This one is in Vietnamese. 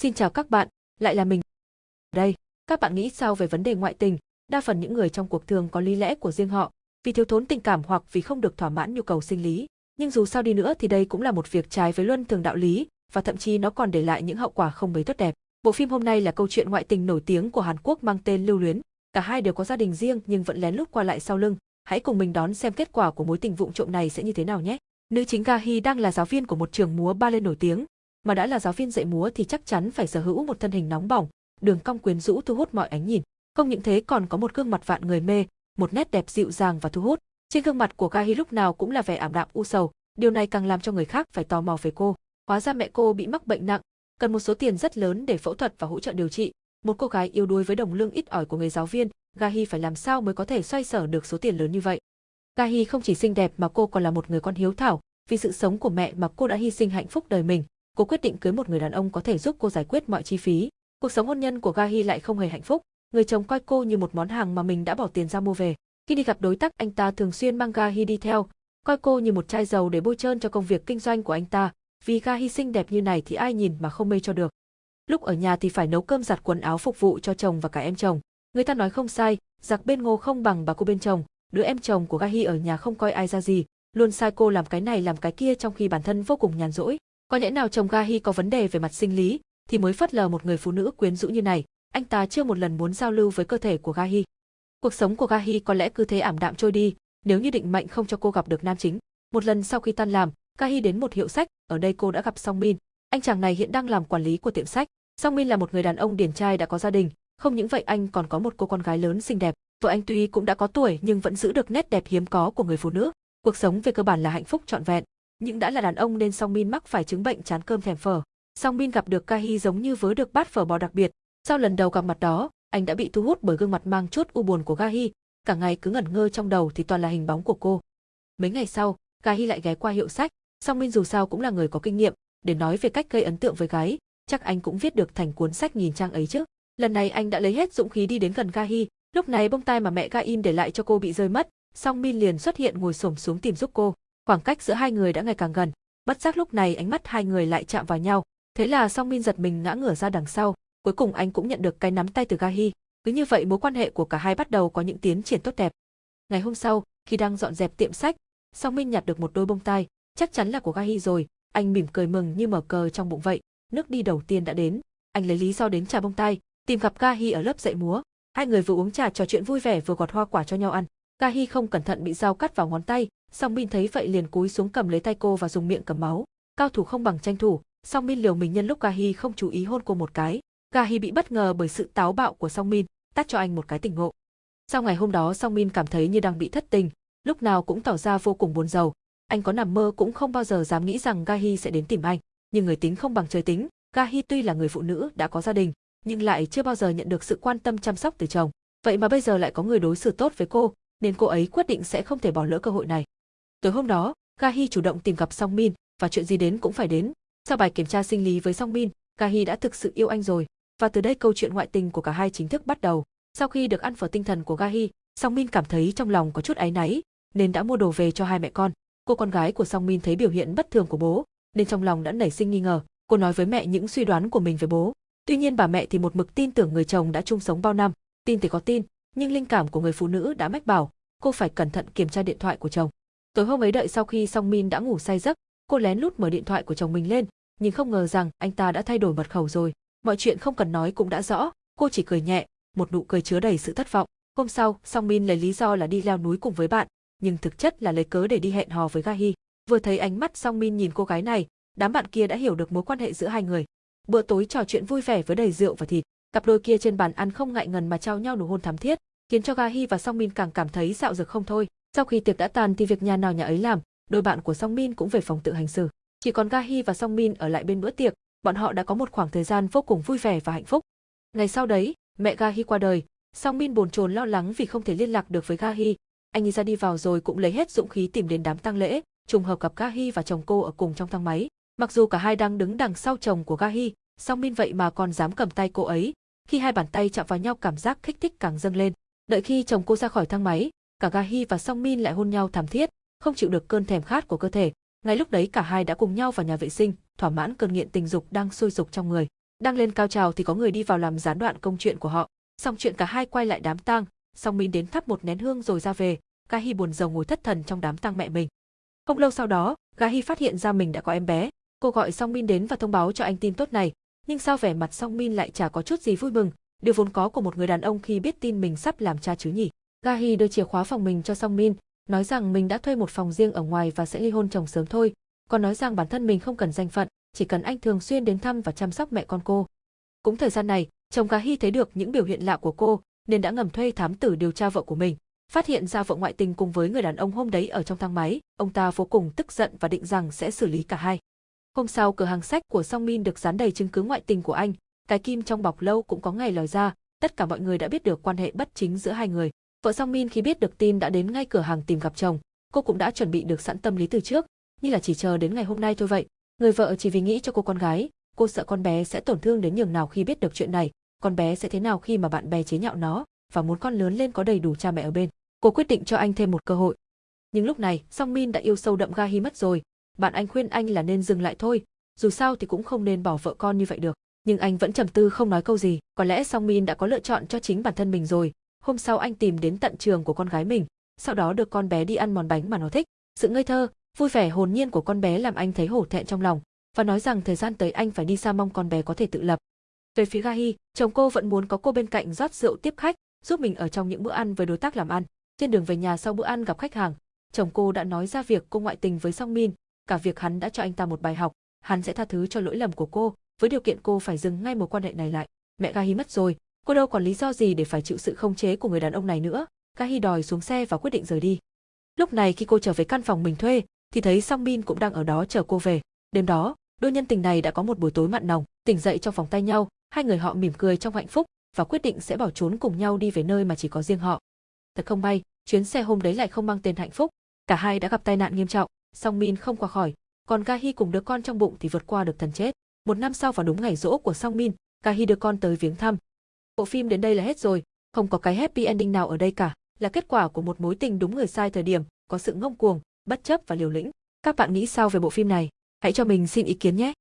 Xin chào các bạn, lại là mình. Đây, các bạn nghĩ sao về vấn đề ngoại tình? Đa phần những người trong cuộc thường có lý lẽ của riêng họ, vì thiếu thốn tình cảm hoặc vì không được thỏa mãn nhu cầu sinh lý. Nhưng dù sao đi nữa thì đây cũng là một việc trái với luân thường đạo lý, và thậm chí nó còn để lại những hậu quả không mấy tốt đẹp. Bộ phim hôm nay là câu chuyện ngoại tình nổi tiếng của Hàn Quốc mang tên Lưu Luyến. Cả hai đều có gia đình riêng nhưng vẫn lén lút qua lại sau lưng. Hãy cùng mình đón xem kết quả của mối tình vụng trộm này sẽ như thế nào nhé. Nữ chính Ga Hee đang là giáo viên của một trường múa ballet nổi tiếng, mà đã là giáo viên dạy múa thì chắc chắn phải sở hữu một thân hình nóng bỏng, đường cong quyến rũ thu hút mọi ánh nhìn. Không những thế còn có một gương mặt vạn người mê, một nét đẹp dịu dàng và thu hút. Trên gương mặt của Ga lúc nào cũng là vẻ ảm đạm u sầu, điều này càng làm cho người khác phải tò mò về cô. Hóa ra mẹ cô bị mắc bệnh nặng, cần một số tiền rất lớn để phẫu thuật và hỗ trợ điều trị. Một cô gái yếu đuối với đồng lương ít ỏi của người giáo viên, Gahi phải làm sao mới có thể xoay sở được số tiền lớn như vậy. Gahi không chỉ xinh đẹp mà cô còn là một người con hiếu thảo, vì sự sống của mẹ mà cô đã hy sinh hạnh phúc đời mình, cô quyết định cưới một người đàn ông có thể giúp cô giải quyết mọi chi phí. Cuộc sống hôn nhân của Gahi lại không hề hạnh phúc, người chồng coi cô như một món hàng mà mình đã bỏ tiền ra mua về. Khi đi gặp đối tác anh ta thường xuyên mang Gahi đi theo, coi cô như một chai dầu để bôi trơn cho công việc kinh doanh của anh ta, vì Gahi xinh đẹp như này thì ai nhìn mà không mê cho được. Lúc ở nhà thì phải nấu cơm giặt quần áo phục vụ cho chồng và cả em chồng. Người ta nói không sai, giặc bên ngô không bằng bà cô bên chồng, đứa em chồng của Gahi ở nhà không coi ai ra gì, luôn sai cô làm cái này làm cái kia trong khi bản thân vô cùng nhàn rỗi. Có lẽ nào chồng Gahi có vấn đề về mặt sinh lý, thì mới phất lờ một người phụ nữ quyến rũ như này, anh ta chưa một lần muốn giao lưu với cơ thể của Gahi. Cuộc sống của Gahi có lẽ cứ thế ảm đạm trôi đi, nếu như định mệnh không cho cô gặp được nam chính. Một lần sau khi tan làm, Gahi đến một hiệu sách, ở đây cô đã gặp Song Min. Anh chàng này hiện đang làm quản lý của tiệm sách. Song Min là một người đàn ông điển trai đã có gia đình, không những vậy anh còn có một cô con gái lớn xinh đẹp. Vợ anh tuy cũng đã có tuổi nhưng vẫn giữ được nét đẹp hiếm có của người phụ nữ. Cuộc sống về cơ bản là hạnh phúc trọn vẹn nhưng đã là đàn ông nên Song Min mắc phải chứng bệnh chán cơm thèm phở. Song Min gặp được Kahi giống như với được bát phở bò đặc biệt. Sau lần đầu gặp mặt đó, anh đã bị thu hút bởi gương mặt mang chút u buồn của Kahi, cả ngày cứ ngẩn ngơ trong đầu thì toàn là hình bóng của cô. Mấy ngày sau, Kahi lại ghé qua hiệu sách, Song Min dù sao cũng là người có kinh nghiệm, để nói về cách gây ấn tượng với gái, chắc anh cũng viết được thành cuốn sách nghìn trang ấy chứ. Lần này anh đã lấy hết dũng khí đi đến gần Kahi, lúc này bông tai mà mẹ Ga In để lại cho cô bị rơi mất, Song Min liền xuất hiện ngồi xổm xuống tìm giúp cô. Khoảng cách giữa hai người đã ngày càng gần, bất giác lúc này ánh mắt hai người lại chạm vào nhau, thế là Song Min giật mình ngã ngửa ra đằng sau, cuối cùng anh cũng nhận được cái nắm tay từ Gahi. Cứ như vậy mối quan hệ của cả hai bắt đầu có những tiến triển tốt đẹp. Ngày hôm sau, khi đang dọn dẹp tiệm sách, Song Min nhặt được một đôi bông tai, chắc chắn là của Gahi rồi, anh mỉm cười mừng như mở cờ trong bụng vậy. Nước đi đầu tiên đã đến, anh lấy lý do đến trà bông tai, tìm gặp Gahi ở lớp dạy múa. Hai người vừa uống trà trò chuyện vui vẻ vừa gọt hoa quả cho nhau ăn. Gahi không cẩn thận bị dao cắt vào ngón tay, Song Min thấy vậy liền cúi xuống cầm lấy tay cô và dùng miệng cầm máu. Cao thủ không bằng tranh thủ, Song Min liều mình nhân lúc Gahi không chú ý hôn cô một cái. Gahi bị bất ngờ bởi sự táo bạo của Song Min, tát cho anh một cái tỉnh ngộ. Sau ngày hôm đó Song Min cảm thấy như đang bị thất tình, lúc nào cũng tỏ ra vô cùng buồn rầu. Anh có nằm mơ cũng không bao giờ dám nghĩ rằng Gahi sẽ đến tìm anh, nhưng người tính không bằng trời tính, Gahi tuy là người phụ nữ đã có gia đình, nhưng lại chưa bao giờ nhận được sự quan tâm chăm sóc từ chồng. Vậy mà bây giờ lại có người đối xử tốt với cô, nên cô ấy quyết định sẽ không thể bỏ lỡ cơ hội này. Tối hôm đó, Gahi chủ động tìm gặp Song Min, và chuyện gì đến cũng phải đến. Sau bài kiểm tra sinh lý với Song Min, Gahi đã thực sự yêu anh rồi, và từ đây câu chuyện ngoại tình của cả hai chính thức bắt đầu. Sau khi được ăn phở tinh thần của Gahi, Song Min cảm thấy trong lòng có chút áy náy, nên đã mua đồ về cho hai mẹ con. Cô con gái của Song Min thấy biểu hiện bất thường của bố, nên trong lòng đã nảy sinh nghi ngờ. Cô nói với mẹ những suy đoán của mình về bố. Tuy nhiên bà mẹ thì một mực tin tưởng người chồng đã chung sống bao năm, tin thì có tin, nhưng linh cảm của người phụ nữ đã mách bảo, cô phải cẩn thận kiểm tra điện thoại của chồng. Tối hôm ấy đợi sau khi Song Min đã ngủ say giấc, cô lén lút mở điện thoại của chồng mình lên, nhưng không ngờ rằng anh ta đã thay đổi mật khẩu rồi. Mọi chuyện không cần nói cũng đã rõ, cô chỉ cười nhẹ, một nụ cười chứa đầy sự thất vọng. Hôm sau, Song Min lấy lý do là đi leo núi cùng với bạn, nhưng thực chất là lấy cớ để đi hẹn hò với Ga Hi. Vừa thấy ánh mắt Song Min nhìn cô gái này, đám bạn kia đã hiểu được mối quan hệ giữa hai người. Bữa tối trò chuyện vui vẻ với đầy rượu và thịt, cặp đôi kia trên bàn ăn không ngại ngần mà trao nhau nụ hôn thắm thiết, khiến cho Ga Hi và Song Min càng cảm thấy dạo dực không thôi. Sau khi tiệc đã tàn thì việc nhà nào nhà ấy làm, đôi bạn của Song Min cũng về phòng tự hành xử. Chỉ còn Ga Hi và Song Min ở lại bên bữa tiệc, bọn họ đã có một khoảng thời gian vô cùng vui vẻ và hạnh phúc. Ngày sau đấy, mẹ Ga Hi qua đời, Song Min bồn chồn lo lắng vì không thể liên lạc được với Ga Hi. Anh ấy ra đi vào rồi cũng lấy hết dũng khí tìm đến đám tang lễ, trùng hợp gặp Ga Hi và chồng cô ở cùng trong thang máy. Mặc dù cả hai đang đứng đằng sau chồng của Ga Hi, Song Min vậy mà còn dám cầm tay cô ấy. Khi hai bàn tay chạm vào nhau cảm giác kích thích càng dâng lên. Đợi khi chồng cô ra khỏi thang máy, cả Gahi và Song Min lại hôn nhau thảm thiết, không chịu được cơn thèm khát của cơ thể. Ngay lúc đấy cả hai đã cùng nhau vào nhà vệ sinh, thỏa mãn cơn nghiện tình dục đang sôi sục trong người. Đang lên cao trào thì có người đi vào làm gián đoạn công chuyện của họ. Xong chuyện cả hai quay lại đám tang, Song Min đến thắp một nén hương rồi ra về, Gahi buồn rầu ngồi thất thần trong đám tang mẹ mình. Không lâu sau đó, Gahi phát hiện ra mình đã có em bé. Cô gọi Song Min đến và thông báo cho anh tin tốt này, nhưng sao vẻ mặt Song Min lại chả có chút gì vui mừng, điều vốn có của một người đàn ông khi biết tin mình sắp làm cha chứ nhỉ. Gahi đưa chìa khóa phòng mình cho Song Min, nói rằng mình đã thuê một phòng riêng ở ngoài và sẽ ly hôn chồng sớm thôi, còn nói rằng bản thân mình không cần danh phận, chỉ cần anh thường xuyên đến thăm và chăm sóc mẹ con cô. Cũng thời gian này, chồng Gahi thấy được những biểu hiện lạ của cô, nên đã ngầm thuê thám tử điều tra vợ của mình. Phát hiện ra vợ ngoại tình cùng với người đàn ông hôm đấy ở trong thang máy, ông ta vô cùng tức giận và định rằng sẽ xử lý cả hai. Hôm sau cửa hàng sách của Song Min được dán đầy chứng cứ ngoại tình của anh, cái kim trong bọc lâu cũng có ngày lòi ra, tất cả mọi người đã biết được quan hệ bất chính giữa hai người. Vợ Song Min khi biết được tin đã đến ngay cửa hàng tìm gặp chồng, cô cũng đã chuẩn bị được sẵn tâm lý từ trước, như là chỉ chờ đến ngày hôm nay thôi vậy. Người vợ chỉ vì nghĩ cho cô con gái, cô sợ con bé sẽ tổn thương đến nhường nào khi biết được chuyện này, con bé sẽ thế nào khi mà bạn bè chế nhạo nó, và muốn con lớn lên có đầy đủ cha mẹ ở bên. Cô quyết định cho anh thêm một cơ hội. Nhưng lúc này, Song Min đã yêu sâu đậm Ga Hi mất rồi, bạn anh khuyên anh là nên dừng lại thôi, dù sao thì cũng không nên bỏ vợ con như vậy được. Nhưng anh vẫn trầm tư không nói câu gì, có lẽ Song Min đã có lựa chọn cho chính bản thân mình rồi. Hôm sau anh tìm đến tận trường của con gái mình, sau đó được con bé đi ăn món bánh mà nó thích. Sự ngây thơ, vui vẻ hồn nhiên của con bé làm anh thấy hổ thẹn trong lòng, và nói rằng thời gian tới anh phải đi xa mong con bé có thể tự lập. Về phía Gahi, chồng cô vẫn muốn có cô bên cạnh rót rượu tiếp khách, giúp mình ở trong những bữa ăn với đối tác làm ăn. Trên đường về nhà sau bữa ăn gặp khách hàng, chồng cô đã nói ra việc cô ngoại tình với Song Min, cả việc hắn đã cho anh ta một bài học, hắn sẽ tha thứ cho lỗi lầm của cô, với điều kiện cô phải dừng ngay mối quan hệ này lại. Mẹ Gahi mất rồi, cô đâu còn lý do gì để phải chịu sự không chế của người đàn ông này nữa. Kahi đòi xuống xe và quyết định rời đi. Lúc này khi cô trở về căn phòng mình thuê, thì thấy Song Min cũng đang ở đó chờ cô về. Đêm đó, đôi nhân tình này đã có một buổi tối mặn nồng, tỉnh dậy trong vòng tay nhau, hai người họ mỉm cười trong hạnh phúc và quyết định sẽ bỏ trốn cùng nhau đi về nơi mà chỉ có riêng họ. Thật không may, chuyến xe hôm đấy lại không mang tên hạnh phúc, cả hai đã gặp tai nạn nghiêm trọng, Song Min không qua khỏi, còn Ga Hi cùng đứa con trong bụng thì vượt qua được thần chết. Một năm sau vào đúng ngày rỗ của Song Min, Ga Hi đưa con tới viếng thăm. Bộ phim đến đây là hết rồi, không có cái happy ending nào ở đây cả, là kết quả của một mối tình đúng người sai thời điểm, có sự ngông cuồng, bất chấp và liều lĩnh. Các bạn nghĩ sao về bộ phim này? Hãy cho mình xin ý kiến nhé!